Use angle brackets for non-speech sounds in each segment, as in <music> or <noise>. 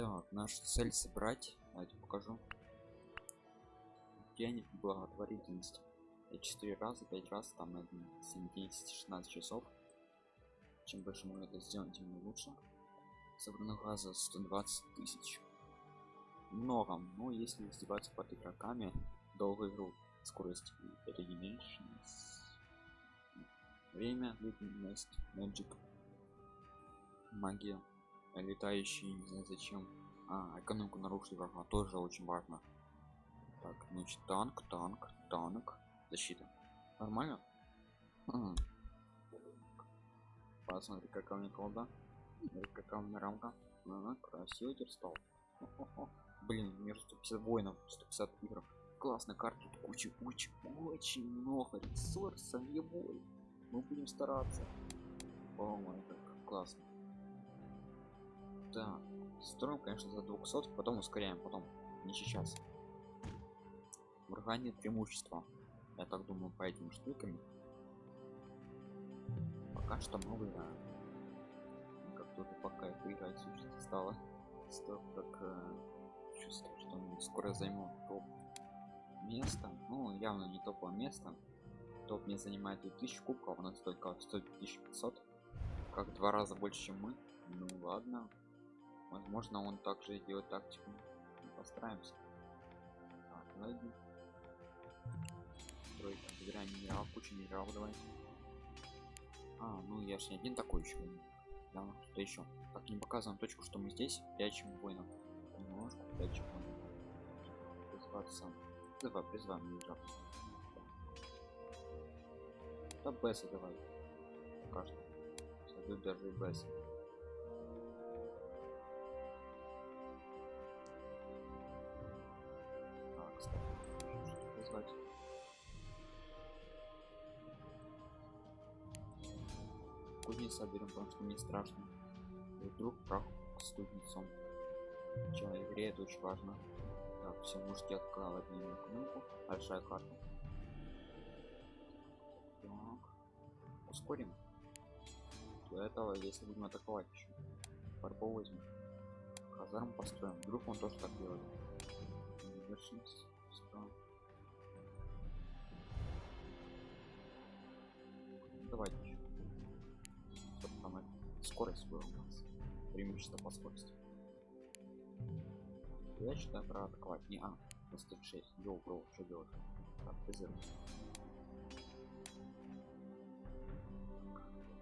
Так, нашу цель собрать. Давайте покажу. День благотворительности. Я 4 раза, 5 раз, там на 7, 10, 16 часов. Чем больше мы это сделаем, тем лучше. Собрано газа 120 тысяч. Много, но если издеваться под игроками, долго игру, скорость regeneration, время, длительность, magic, магия, летающий, не знаю зачем. А, экономику нарушили врага, тоже очень важно. Так, значит, танк, танк, танк, защита. Нормально? Ага. Посмотри, какая у меня колда. Какая у меня рамка. Ага, красиво теперь стал. Блин, у меня 150 воинов, 150 игров. Классная карта, тут куча, куча, очень много ресурсов, его. Мы будем стараться. О май, как классно. Так, строим, конечно, за 200, потом ускоряем, потом, не сейчас. Врага нет преимущества. Я так думаю, по этим штукам. Пока что мы выиграем. Как только пока это играть сущности стало. <laughs> Стоп, как э, чувствую, что мы скоро займу топ место. Ну, явно не топовое место. Топ не занимает 2000 кубков, у нас только 1500. Как два раза больше, чем мы. Ну ладно. Возможно, он также делает тактику. Постараемся. Так, ладно строить собираем минерал кучу минерал давай. А ну я же не один такой еще да что еще так не показываем точку что мы здесь. Прячем воинов. Немножко прячем призваться давай призываем минерал да беса давай. Что. Сойдут даже и беса кузнеца берем потому что не страшно. И вдруг прах с кузнецом Чё, игре это очень важно. Так все можете открывать на кнопку. Большая карта. Так. Ускорим. Для этого если будем атаковать еще фарбол возьмем казарм построим. Вдруг он тоже так делает. Давайте скорость нас преимущество по скорости. Я считаю про атаковать не а на 106 йоу бро что делать? Так физер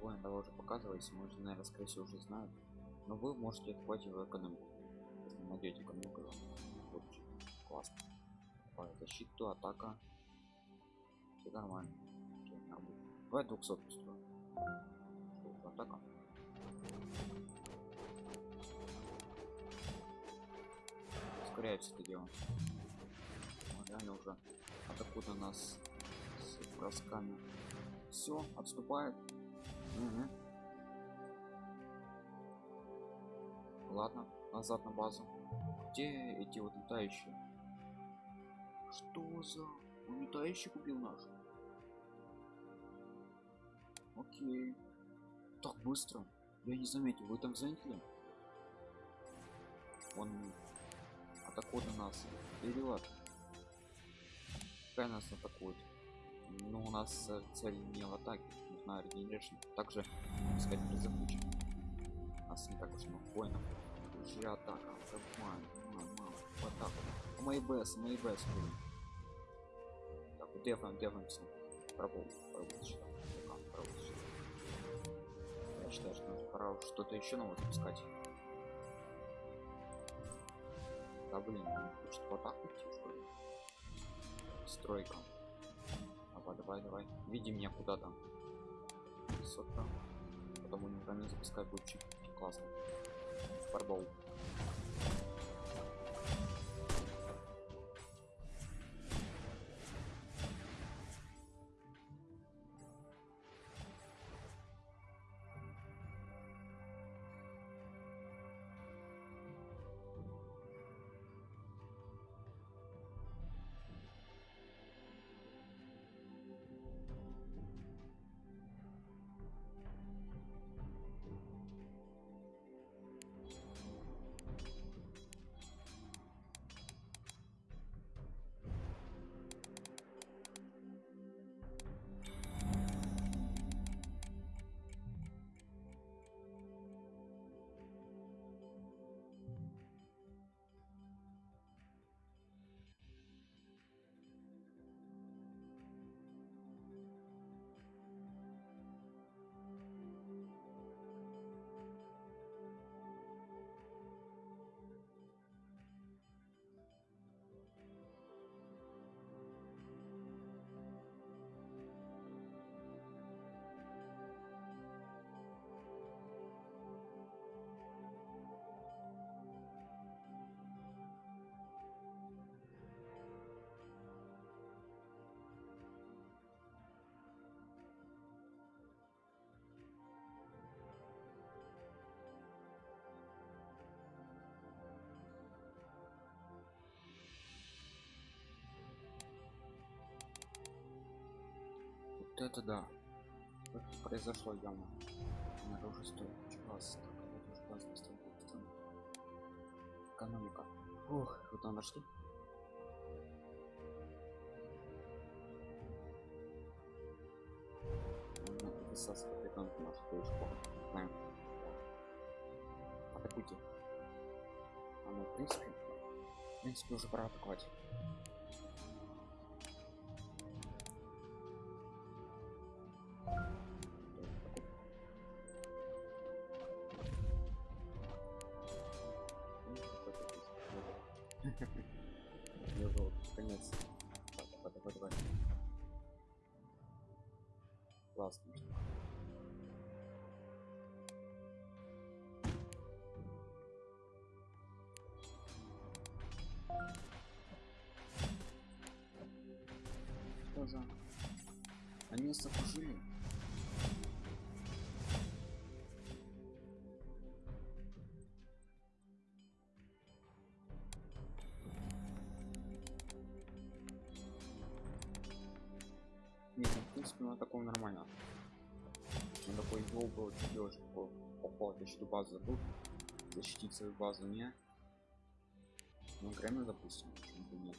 воин того уже показывается мы уже наверное скорее всего уже знают но вы можете атаковать его экономику если найдете экономику лучше классно. По защиту атака. Все нормально. Давай 200 устроим атака ускоряется это дело. Реально уже атакуют нас с бросками. Все отступает. Угу. ладно назад на базу. Где эти вот летающие? Что за он летающий купил наш? Окей. Так быстро я не заметил вы там заметили? Он атакует на нас. Вперед пускай нас атакует. Но у нас э, цель не в атаке нужна регенерация. Также искать призывучи нас не так уж много воинов. Уже атака. Мама, мама, вот так вот. Мои бс мои бс так дефаем дефаемся. Пробовал пробовал я считаю что пора что-то еще новое запускать. Да блин хочет вот так идти что ли? Стройка. Давай давай давай. Види меня куда там сотка потому не запускать будет чуть классно. Фарбол Вот это да. Это произошло явно. Надо уже стоит класс. Экономика. Ух, вот там нашли. Высос капитан наш школу. Знаем. Атакуйте. А ну, в принципе, в принципе, уже пора атаковать. Конец. Давай, давай, давай. Классно. Что за? Они нас На такой гол был делаешь по попал защиту базу забыл. Защитить свою базу не. Ну, Грэмми, допустим, почему бы нет.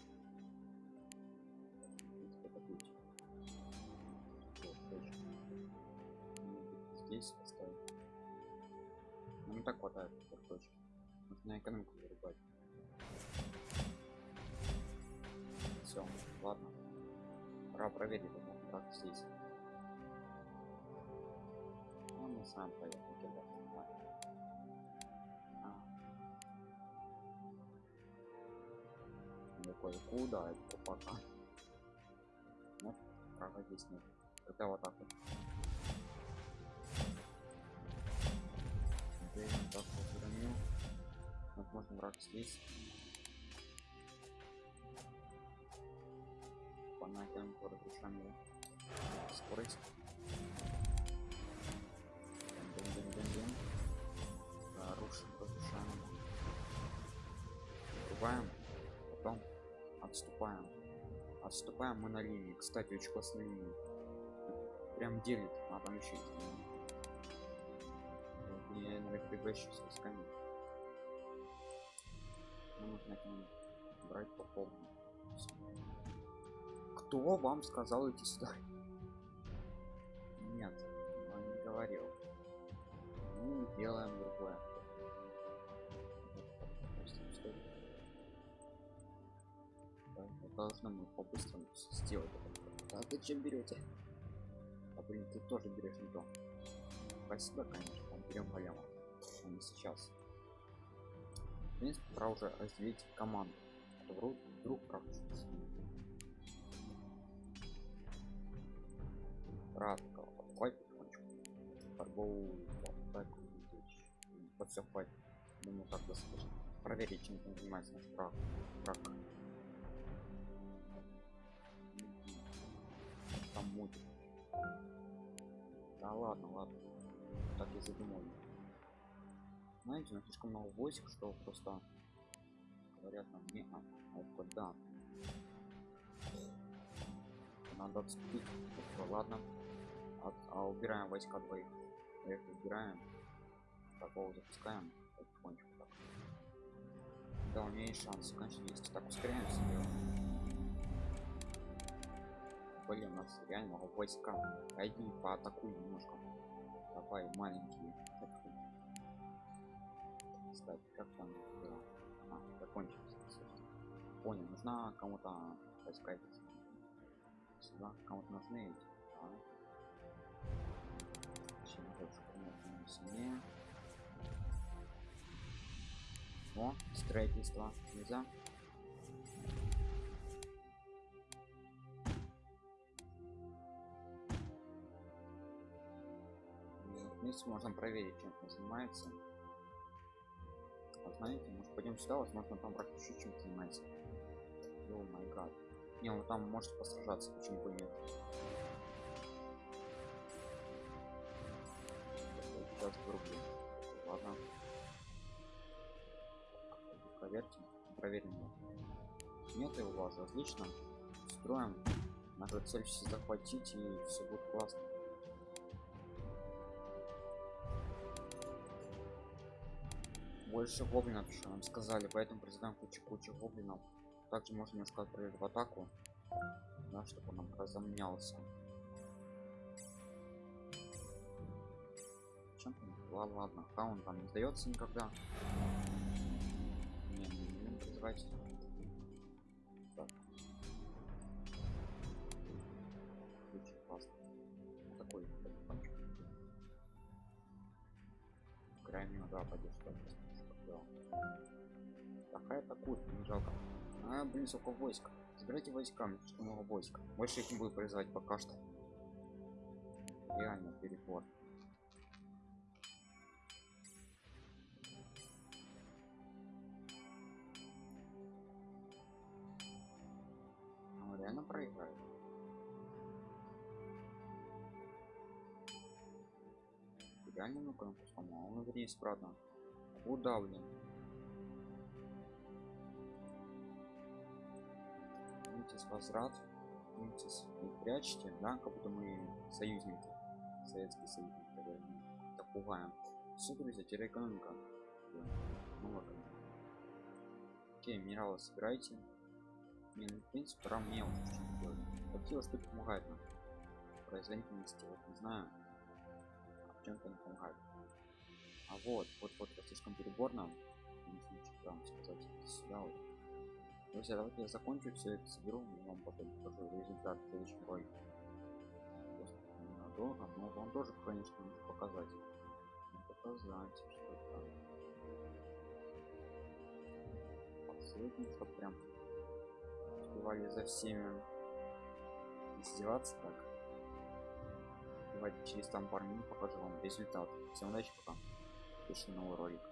Здесь поставить. Ну, так хватает, так точно. Нужно экономику вырубать. Все, ладно. Пора проверить как здесь. Он не сам поехал кидать. А. Такой, куда это пока? Нет, права здесь нет. Тогда вот так вот. Теперь вот так вот уронил. Вот можно враг здесь. Понятен, разрушаем его скорость. Врубаем, потом отступаем. Отступаем мы на линии. Кстати, очень классная линия. Прям делит, а там еще есть. Я наверное прибащу с. Нам нужно брать по полной. Кто вам сказал идти сюда? Нет, он не говорил. Мы делаем другое. Должны мы по-быстрому сделать. А зачем берете? А блин, ты тоже берешь не то. Спасибо, конечно, берем голема. А не сейчас. В принципе, пора уже разделить команду. Вдруг, вдруг пропустится. Рад покупать потихонечку. Фарбоу, так, вот все хватит. Думаю, так достаточно. Проверить, чем занимается наш враг. враг. Там мутит. Да ладно, ладно. Так и задумал. Знаете, у нас слишком много войск, что просто говорят нам не а, а да. Надо отступить. Ладно. От, а убираем войска двоих. Их убираем. Такого запускаем. Потихонечку так. Да, у меня есть шанс, конечно, есть. Так, ускоряемся. Блин, у нас реально много войска. Пойди поатакуй немножко. Давай, маленькие. Кстати, как там дела? А, закончился. Понял, нужна кому-то войска эти. Сюда кому-то нужны эти. А? Чем больше комнаты сильнее. О, строительство нельзя. Вместе можем проверить, чем он занимается. Вот знаете, может пойдем сюда, возможно там практически чем занимается. О май гад. Не, он там может посражаться, почему бы нет. Сейчас вырублю. Ладно. Проверьте. Проверим его. Нет его базы, отлично. Строим Наша цель все захватить и все будет классно. Больше гоблинов еще нам сказали, поэтому призываем кучу-кучу гоблинов. Также можно немножко отправить в атаку, да, чтобы он разомнялся. Чем ладно, ладно, хаун там не сдается никогда. Не, не будем призывать. Так. Очень классно. Вот такой телефончик. Крайне, да, пойдет что Атакует, не жалко. А, блин, сколько войск. Забирайте войска, что много войск. Больше их не буду призывать пока что. Реально перебор. Он реально проиграет. Реально ну-ка, он вниз, правда. Куда, блин? Митис возврат. Митис не прячьте, да, как будто мы союзники. Советские союзники, тогда мы так пугаем. Все, друзья, теря экономика. Ну ладно. Окей, минералы собирайте. Не, ну, в принципе, пора мне уже что-то делать. Какие штуки помогают нам? Производительности, вот не знаю. А чем-то не помогает. А вот, вот, вот, вот слишком переборно. Не знаю, что вам сказать. Сюда вот. Друзья, давайте я закончу все это соберу, и вам потом покажу результат следующий бой. Ненадолго, но вам тоже, конечно, нужно показать. Показать, что там. Последний, чтобы прям успевали за всеми издеваться так. Давайте через там пару минут покажу вам результат. Всем удачи, пока. Пиши новый ролик.